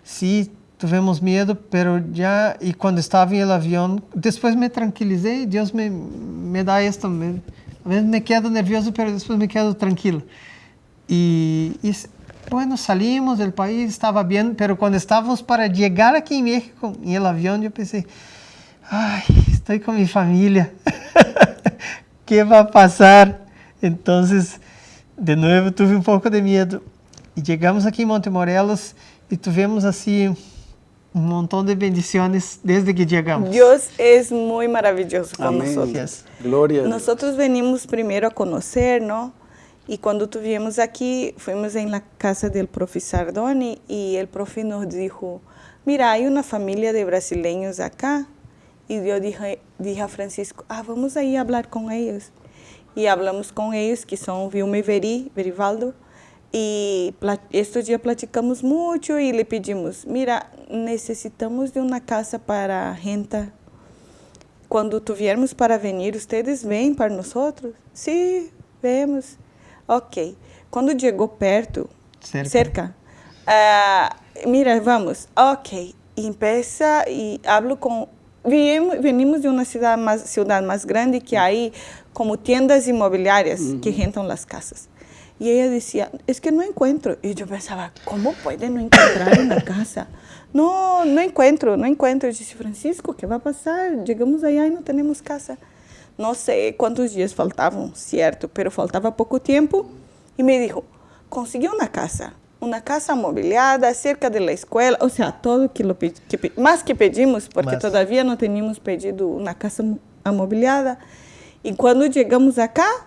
sí, tuvimos miedo, pero ya, y cuando estaba en el avión, después me tranquilicé, Dios me, me da esto, me- a veces me quedo nervioso, pero después me quedo tranquilo. Y, y bueno, salimos del país, estaba bien, pero cuando estábamos para llegar aquí en México, en el avión, yo pensé, ay, estoy con mi familia. [laughs] ¿Qué va a pasar? Entonces, de nuevo tuve un poco de miedo. Y llegamos aquí en Montemorelos y tuvimos así un montón de bendiciones desde que llegamos. Dios es muy maravilloso con Amén. nosotros. Gloria. Nosotros venimos primero a conocer, ¿no? Y cuando estuvimos aquí, fuimos en la casa del profe Sardoni y el profe nos dijo, mira, hay una familia de brasileños acá. Y yo dije, dije a Francisco, ah, vamos ahí a hablar con ellos. Y hablamos con ellos, que son Vilma y Veri, Verivaldo. Y pla- estos días platicamos mucho y le pedimos, mira, necesitamos de una casa para gente quando tivermos para venir, ustedes vêm para nós? Sim, vemos. Ok. Quando chegou perto, Cerca. cerca, ah, mira, vamos. Ok. E empieza e hablo com. Venimos de uma cidade mais, cidade mais grande que aí como tiendas imobiliárias que rentam as casas. E ela dizia, es que não encontro. E eu pensava, como pode não encontrar uma casa? Não, não encontro, não encontro. Eu disse, Francisco, o que vai passar? Chegamos aí e não temos casa. Não sei quantos dias faltavam, certo, pero faltava pouco tempo. E me dijo, conseguiu uma casa. Uma casa amobiliada cerca da escola, ou seja, todo que, lo, que mais que pedimos, porque Mas- todavia não tínhamos pedido uma casa amobiliada. E quando chegamos acá,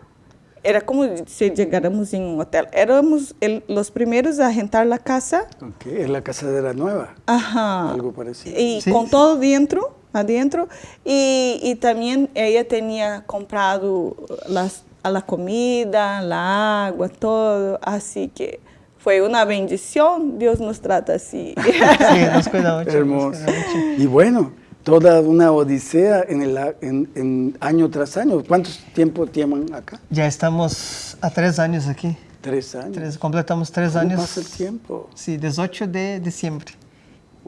era como se chegáramos em um hotel. Éramos el- os primeiros a rentar a casa. Ok, la casa de la nueva, Ajá. algo parecido. Y Sí, con sí. todo dentro, adentro. Y, y también ella tenía comprado las, a la comida, la agua, todo. Así que fue una bendición. Dios nos trata así. [laughs] Sí, nos cuida mucho. Hermoso. cuida mucho. Y bueno, toda una odisea en, el, en, en año tras año. ¿Cuántos tiempo tienen acá? Ya estamos a tres años aquí. Tres años. Tres- completamos tres ¿Cómo años. pasa el tiempo? Sí, 18 de diciembre.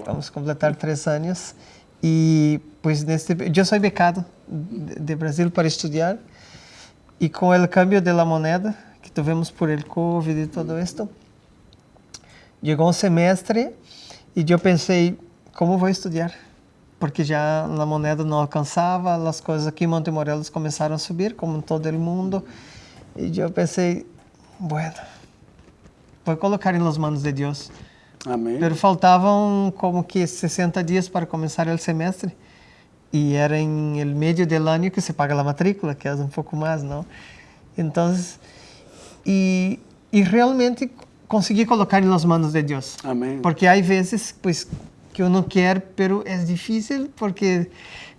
Vamos a completar tres años. Y pues neste, yo soy becado de, de Brasil para estudiar. Y con el cambio de la moneda que tuvimos por el COVID y todo esto, llegó un semestre y yo pensé, ¿cómo voy a estudiar? Porque ya la moneda no alcanzaba, las cosas aquí en Montemorelos comenzaron a subir, como en todo el mundo. Y yo pensé, bueno, voy a colocar en las manos de Dios. Amén. Pero faltavam como que 60 dias para começar o semestre. y era en el medio del año que se paga la matrícula, que es un poco más, ¿no? Entonces, y, y realmente conseguí colocar en las manos de Dios. Amén. Porque hay veces, pues, que uno quiere, pero es difícil porque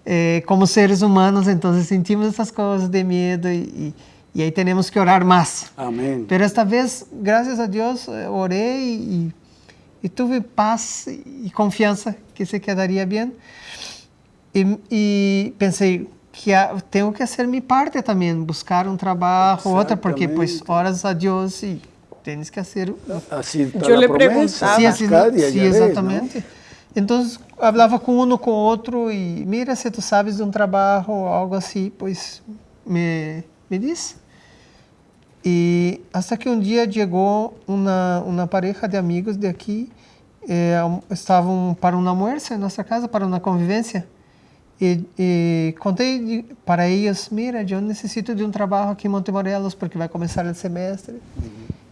eh, como seres humanos, entonces sentimos estas cosas de miedo y, y, y ahí tenemos que orar más. Amén. Pero esta vez, gracias a Dios, eh, oré y, y tuve paz y confianza que se quedaría bien. Y, y pensé que ah, tengo que hacer mi parte también, buscar un trabajo, otra, porque pues Exactamente. oras a Dios y tienes que hacer Así está Yo la le promesa. preguntaba. Sí, así, Sí. Entonces, hablava com um com outro e mira, se tu sabes de um trabalho ou algo assim, pois me, me diz. E hasta que um dia chegou uma, uma pareja de amigos de aqui, eh, estavam para um almoço em nossa casa, para uma convivência. E, e contei para eles, mira, eu necessito de um trabalho aqui em Monte Morelos, porque vai começar o semestre.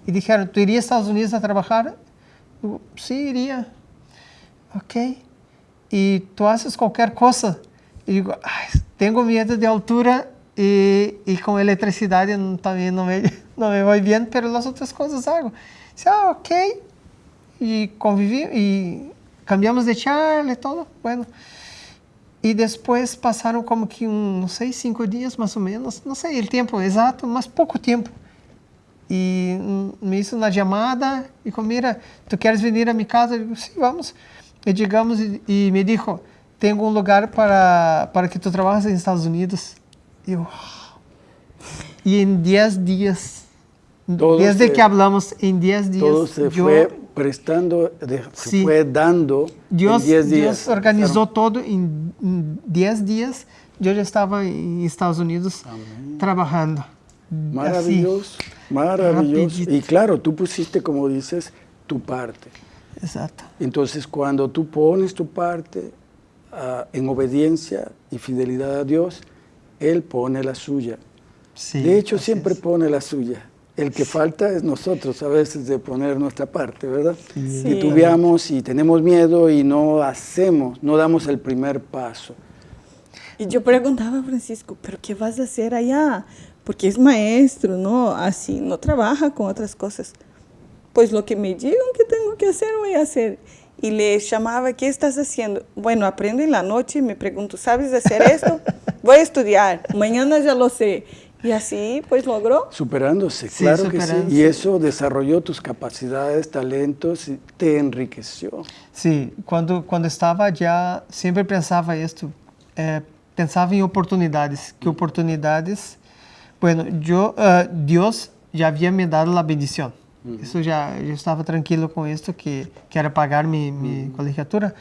E disseram, tu iria aos Estados Unidos a trabalhar? Eu, Sim, iria. Ok. E tu haces qualquer coisa? E digo, "Ai, tenho medo de altura e, e com eletricidade também não me, [laughs] não me vai bem, pero as outras coisas hago. Disse, ah, ok. E convivi, e cambiamos de charla e todo. Bueno. E depois passaram como que um, não sei, cinco dias mais ou menos, não sei o tempo exato, mas pouco tempo. E me hizo uma chamada e como, mira, tu queres vir a minha casa? Eu digo, sim, vamos. E digamos, e, e me dijo, tenho um lugar para, para que tu trabalhes nos Estados Unidos. E eu, "Uau." e em 10 dias, Todo desde se- que hablamos, em 10 dias, Todo se eu- fue prestando, de- se Sí. fue dando Dios, en 10 Dios días. organizó todo en 10 días. Yo ya estaba en Estados Unidos trabajando. Así. Maravilloso, maravilloso. Rapidito. Y claro, tú pusiste, como dices, tu parte. Exacto. Entonces, cuando tú pones tu parte ah, en obediencia y fidelidad a Dios, Él pone la suya. Sí, de hecho, siempre es. pone la suya. El que falta es nosotros a veces de poner nuestra parte, ¿verdad? Sí. Titubeamos y tenemos miedo y no hacemos, no damos el primer paso. E eu perguntava a Francisco, pero que vas a hacer allá? Porque es maestro, ¿no? Así, no trabaja con otras cosas. Pues lo que me digan que tengo que hacer, voy a hacer. Y le llamaba, ¿qué estás haciendo? Bueno, aprendo en la noche, me pregunto, ¿sabes hacer esto? [laughs] Voy a estudiar, mañana ya lo sé. Y así, pues logró. Superándose, Sí, claro que sí. Y eso desarrolló tus capacidades, talentos y te enriqueció. Sí, cuando, cuando estaba ya, siempre pensaba esto, eh, pensaba en oportunidades, que oportunidades, bueno, yo, eh, Dios ya había me dado la bendición, eso ya, yo estaba tranquilo con esto, que, que era pagar mi, mi colegiatura,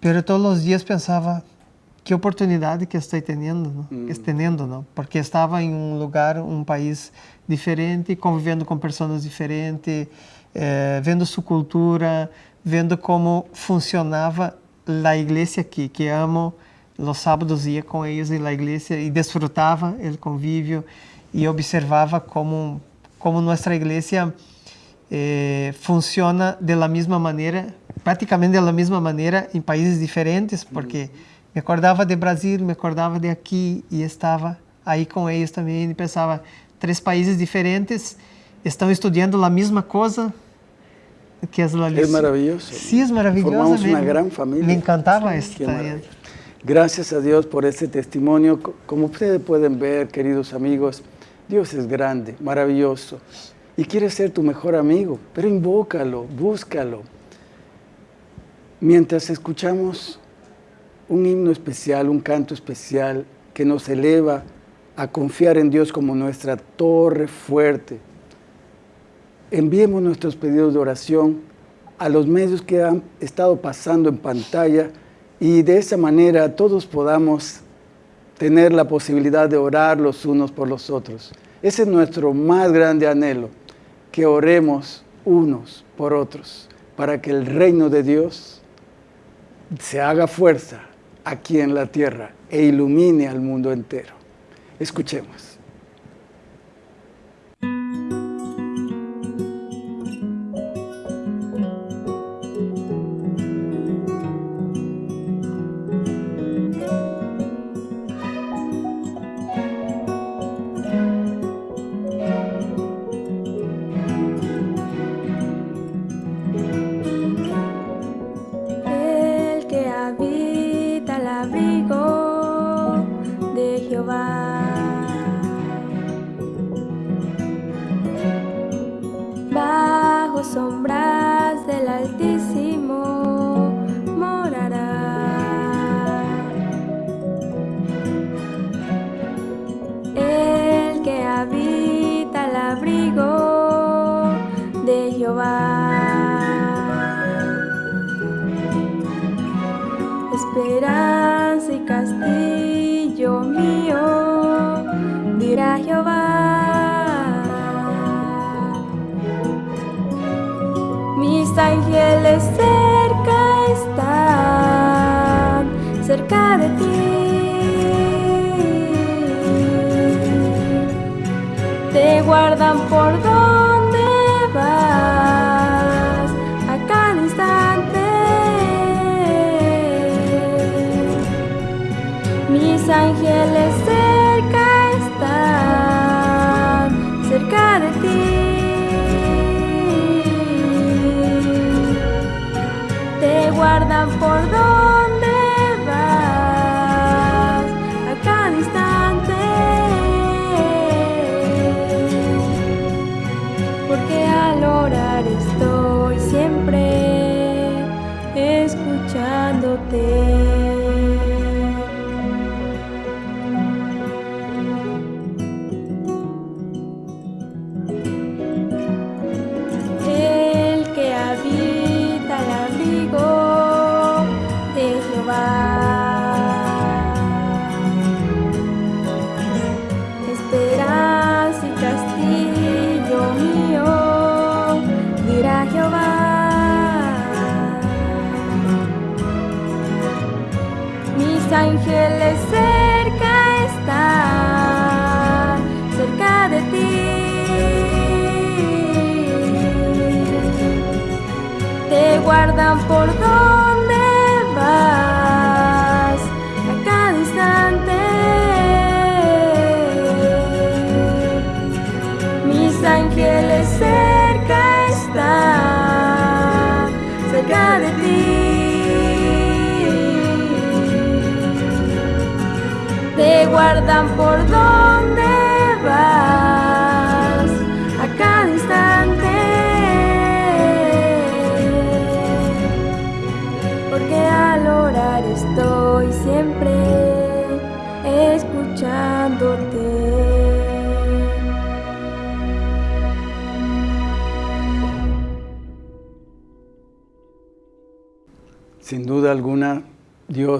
pero todos los días pensaba, qué oportunidad que estoy teniendo, ¿no? Que estoy teniendo, ¿no? Porque estaba en un lugar, un país diferente, conviviendo con personas diferentes, eh, vendo su cultura, vendo cómo funcionaba la iglesia aquí, que amo. Los sábados ia com eles na igreja e desfrutava o convívio e observava como como nossa igreja eh, funciona de la mesma maneira, praticamente de la mesma maneira em países diferentes, porque me acordava de Brasil, me acordava de aqui e estava aí com eles também e pensava três países diferentes estão estudando a mesma coisa que es la Es maravilloso. Sí, es maravilloso. Formamos me- una gran familia. Me encantaba esto también. maravilla. Gracias a Dios por este testimonio. Co- Como ustedes pueden ver, queridos amigos, Dios es grande, maravilloso. Y quiere ser tu mejor amigo, pero invócalo, búscalo. Mientras escuchamos un himno especial, un canto especial que nos eleva a confiar en Dios como nuestra torre fuerte, enviemos nuestros pedidos de oración a los medios que han estado pasando en pantalla y de esa manera todos podamos tener la posibilidad de orar los unos por los otros. Ese es nuestro más grande anhelo, que oremos unos por otros, para que el reino de Dios se haga fuerza aquí en la tierra e ilumine al mundo entero. Escuchemos.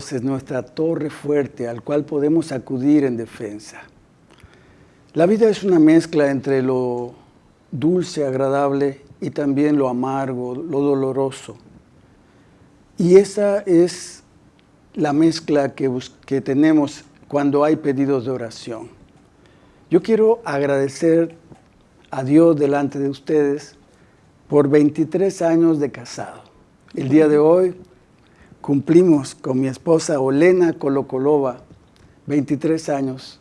Es nuestra torre fuerte al cual podemos acudir en defensa. La vida es una mezcla entre lo dulce, agradable y también lo amargo, lo doloroso. Y esa es la mezcla que, que tenemos cuando hay pedidos de oración. Yo quiero agradecer a Dios delante de ustedes por 23 años de casado. El día de hoy cumplimos con mi esposa Olena Kolokolova 23 años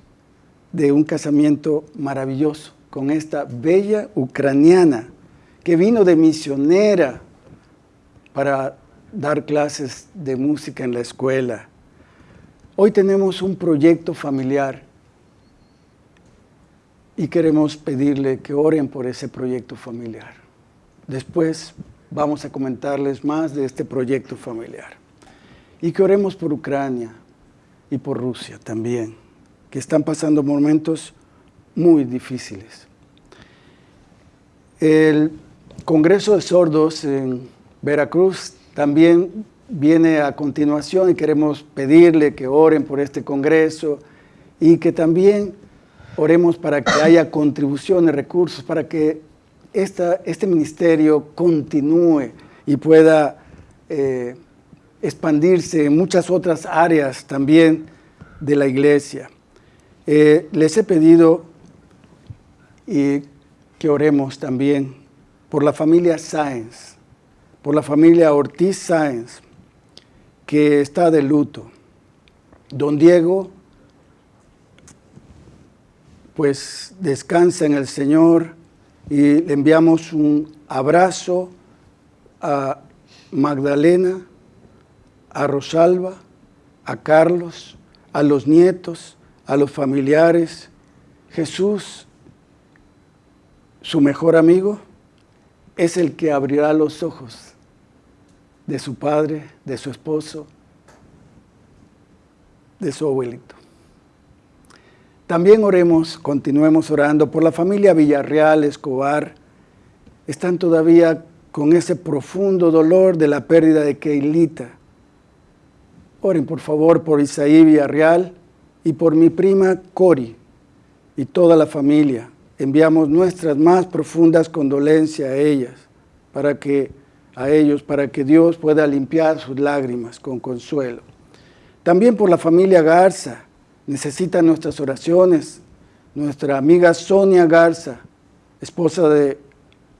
de un casamiento maravilloso con esta bella ucraniana que vino de misionera para dar clases de música en la escuela. Hoy tenemos un proyecto familiar y queremos pedirle que oren por ese proyecto familiar. Después vamos a comentarles más de este proyecto familiar. Y que oremos por Ucrania y por Rusia también, que están pasando momentos muy difíciles. El Congreso de Sordos en Veracruz también viene a continuación y queremos pedirle que oren por este Congreso y que también oremos para que haya [coughs] contribuciones, recursos, para que esta, este ministerio continúe y pueda eh, expandirse en muchas otras áreas también de la iglesia. Eh, les he pedido y que oremos también por la familia Sáenz, por la familia Ortiz Sáenz, que está de luto. Don Diego, pues descansa en el Señor y le enviamos un abrazo a Magdalena, a Rosalba, a Carlos, a los nietos, a los familiares. Jesús, su mejor amigo, es el que abrirá los ojos de su padre, de su esposo, de su abuelito. También oremos, continuemos orando por la familia Villarreal, Escobar. Están todavía con ese profundo dolor de la pérdida de Keilita. Oren por favor por Isaí Villarreal y por mi prima Cori y toda la familia. Enviamos nuestras más profundas condolencias a ellas, para que a ellos, para que Dios pueda limpiar sus lágrimas con consuelo. También por la familia Garza, necesitan nuestras oraciones. Nuestra amiga Sonia Garza, esposa de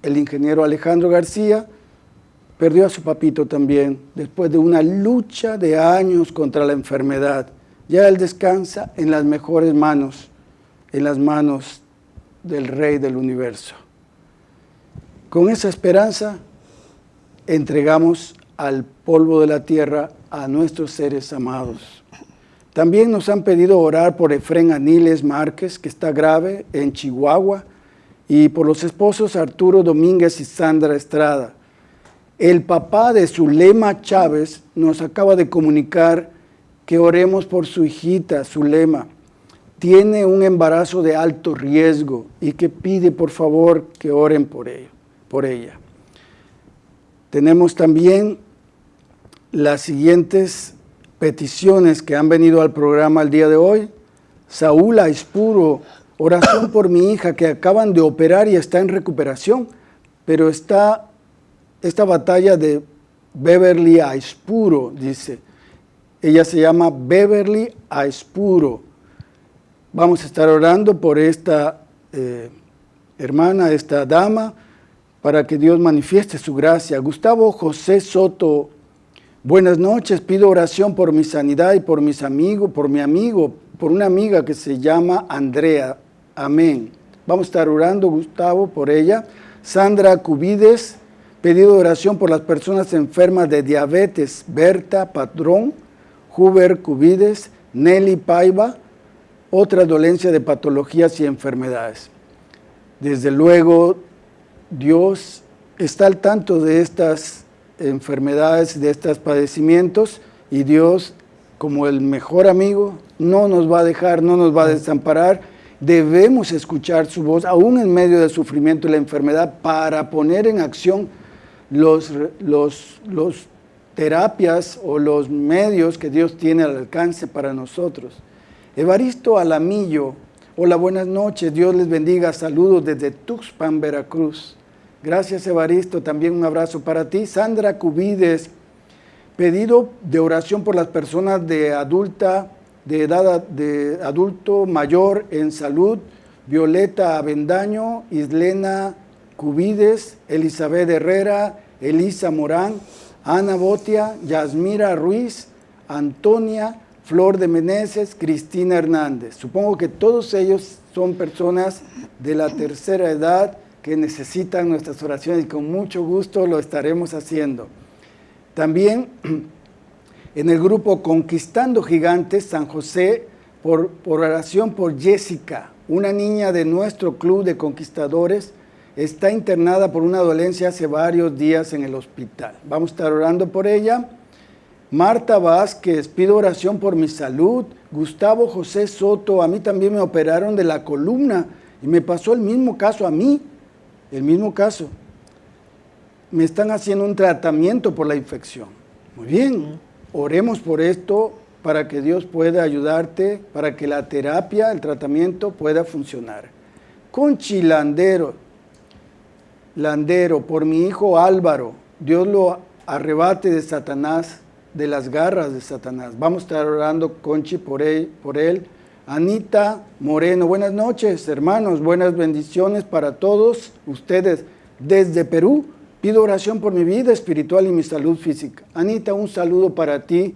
el ingeniero Alejandro García, perdió a su papito también después de una lucha de años contra la enfermedad. Ya él descansa en las mejores manos, en las manos del Rey del Universo. Con esa esperanza entregamos al polvo de la tierra a nuestros seres amados. También nos han pedido orar por Efren Aniles Márquez, que está grave en Chihuahua, y por los esposos Arturo Domínguez y Sandra Estrada. El papá de Zulema Chávez nos acaba de comunicar que oremos por su hijita, Zulema. Tiene un embarazo de alto riesgo y que pide por favor que oren por, él, por ella. Tenemos también las siguientes peticiones que han venido al programa el día de hoy. Saúl Aispuro, oración por mi hija que acaban de operar y está en recuperación, pero está esta batalla de Beverly Aispuro, dice. Ella se llama Beverly Aispuro. Vamos a estar orando por esta eh, hermana, esta dama, para que Dios manifieste su gracia. Gustavo José Soto, buenas noches, pido oración por mi sanidad y por mis amigos, por mi amigo, por una amiga que se llama Andrea. Amén. Vamos a estar orando, Gustavo, por ella. Sandra Cubides, Pedido de oración por las personas enfermas de diabetes, Berta Patrón, Huber Cubides, Nelly Paiva, otra dolencia de patologías y enfermedades. Desde luego, Dios está al tanto de estas enfermedades, de estos padecimientos, y Dios, como el mejor amigo, no nos va a dejar, no nos va a desamparar. Debemos escuchar su voz, aún en medio del sufrimiento y la enfermedad, para poner en acción los, los, terapias o los medios que Dios tiene al alcance para nosotros. Evaristo Alamillo, hola, buenas noches, Dios les bendiga, saludos desde Tuxpan, Veracruz. Gracias Evaristo, también un abrazo para ti. Sandra Cubides, pedido de oración por las personas de adulta, de edad de adulto mayor en salud, Violeta Avendaño, Islena Cubides, Elizabeth Herrera, Elisa Morán, Ana Botia, Yasmira Ruiz, Antonia, Flor de Meneses, Cristina Hernández. Supongo que todos ellos son personas de la tercera edad que necesitan nuestras oraciones y con mucho gusto lo estaremos haciendo. También en el grupo Conquistando Gigantes San José, por, por oración por Jessica, una niña de nuestro club de conquistadores, está internada por una dolencia hace varios días en el hospital. Vamos a estar orando por ella. Marta Vázquez, pido oración por mi salud. Gustavo José Soto, a mí también me operaron de la columna y me pasó el mismo caso a mí, el mismo caso. Me están haciendo un tratamiento por la infección. Muy bien, oremos por esto para que Dios pueda ayudarte, para que la terapia, el tratamiento pueda funcionar. Con Chilandero, Landero, por mi hijo Álvaro, Dios lo arrebate de Satanás, de las garras de Satanás. Vamos a estar orando, Conchi, por él. Por él. Anita Moreno, buenas noches, hermanos, buenas bendiciones para todos ustedes. Desde Perú, pido oración por mi vida espiritual y mi salud física. Anita, un saludo para ti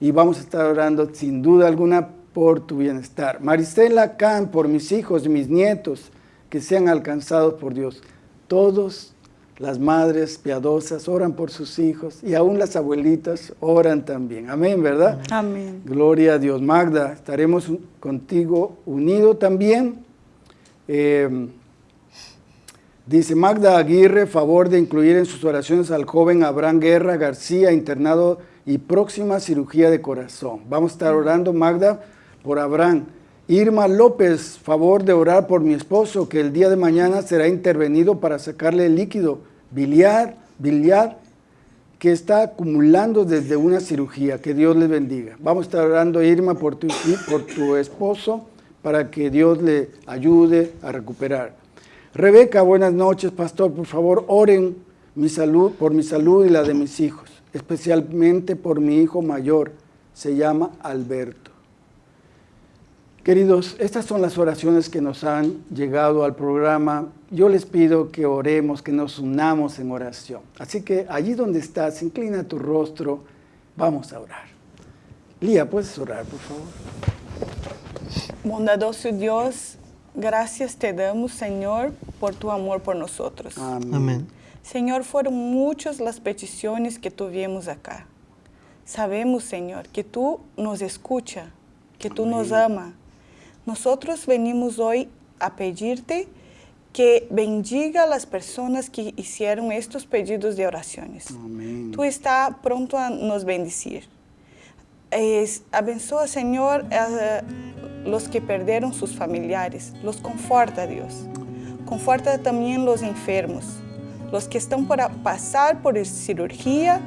y vamos a estar orando sin duda alguna por tu bienestar. Marisela Can, por mis hijos y mis nietos que sean alcanzados por Dios. Todos las madres piadosas oran por sus hijos y aún las abuelitas oran también. Amén, ¿verdad? Amén. Gloria a Dios. Magda, estaremos contigo unido también. Eh, dice Magda Aguirre, favor de incluir en sus oraciones al joven Abraham Guerra García, internado y próxima cirugía de corazón. Vamos a estar orando, Magda, por Abraham. Irma López, favor de orar por mi esposo, que el día de mañana será intervenido para sacarle el líquido biliar, biliar que está acumulando desde una cirugía. Que Dios les bendiga. Vamos a estar orando, Irma, por tu, por tu esposo, para que Dios le ayude a recuperar. Rebeca, buenas noches, pastor. Por favor, oren mi salud, por mi salud y la de mis hijos, especialmente por mi hijo mayor. Se llama Alberto. Queridos, estas son las oraciones que nos han llegado al programa. Yo les pido que oremos, que nos unamos en oración. Así que allí donde estás, inclina tu rostro, vamos a orar. Lía, ¿puedes orar, por favor? Bondadoso Dios, gracias te damos, Señor, por tu amor por nosotros. Amén. Amén. Señor, fueron muchas las peticiones que tuvimos acá. Sabemos, Señor, que tú nos escuchas, que tú nos amas. Nosotros venimos hoy a pedirte que bendiga a las personas que hicieron estos pedidos de oraciones. Amén. Tú estás pronto a nos bendecir. Es, abençoa, Señor, a los que perdieron sus familiares. Los conforta, Dios. Conforta también los enfermos, los que están por a- pasar por cirugía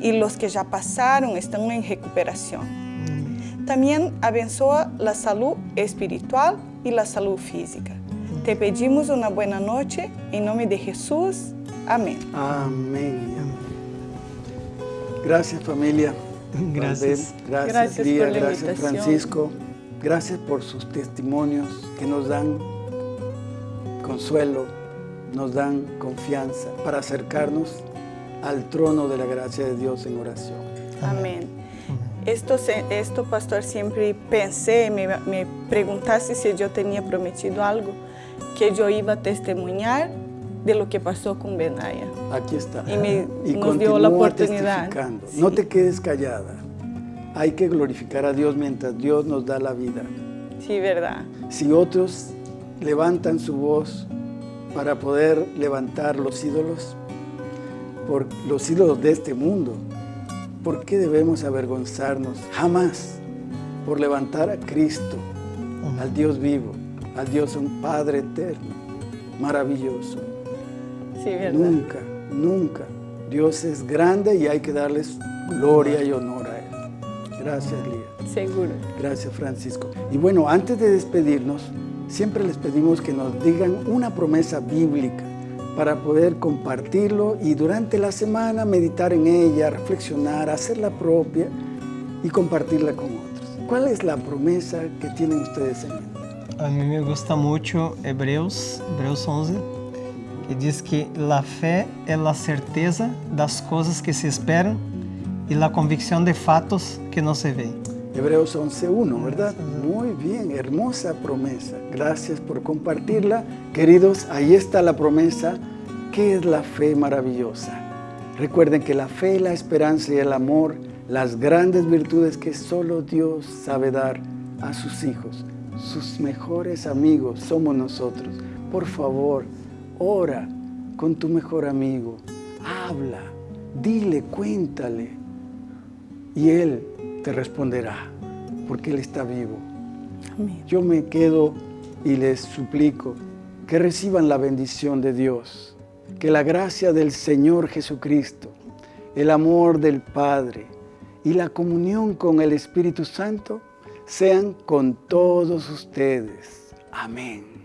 y los que ya pasaron están en recuperación. También abençoa la salud espiritual y la salud física. Te pedimos una buena noche en nombre de Jesús. Amén. Amén. Gracias familia. [laughs] Gracias. Gracias, Gracias Lía, por la gracias. Francisco. Gracias por sus testimonios que nos dan consuelo, nos dan confianza para acercarnos al trono de la gracia de Dios en oración. Amén. Esto, esto, pastor, siempre pensé, me, me preguntaste si yo tenía prometido algo, que yo iba a testimoniar de lo que pasó con Benaya. Aquí está. Y me- y nos dio la oportunidad. Sí. No te quedes callada. Hay que glorificar a Dios mientras Dios nos da la vida. Sí, verdad. Si otros levantan su voz para poder levantar los ídolos, por los ídolos de este mundo, ¿por qué debemos avergonzarnos jamás por levantar a Cristo, al Dios vivo, al Dios un Padre eterno, maravilloso? Sí, verdad. Nunca, nunca. Dios es grande y hay que darles gloria y honor a Él. Gracias, Lía. Seguro. Gracias, Francisco. Y bueno, antes de despedirnos, siempre les pedimos que nos digan una promesa bíblica para poder compartirlo y durante la semana meditar en ella, reflexionar, hacerla propia y compartirla con otros. ¿Cuál es la promesa que tienen ustedes en mente? A mí me gusta mucho Hebreos, Hebreos 11, que diz que la fe es la certeza das cosas que se esperan y la convicción de fatos que no se ven. Hebreos 11.1, ¿verdad? Muy bien, hermosa promesa. Gracias por compartirla. Queridos, ahí está la promesa. ¿Qué es la fe maravillosa? Recuerden que la fe, la esperanza y el amor, las grandes virtudes que solo Dios sabe dar a sus hijos, sus mejores amigos somos nosotros. Por favor, ora con tu mejor amigo, habla, dile, cuéntale, y Él te responderá, porque Él está vivo. Yo me quedo y les suplico que reciban la bendición de Dios, que la gracia del Señor Jesucristo, el amor del Padre y la comunión con el Espíritu Santo sean con todos ustedes. Amén.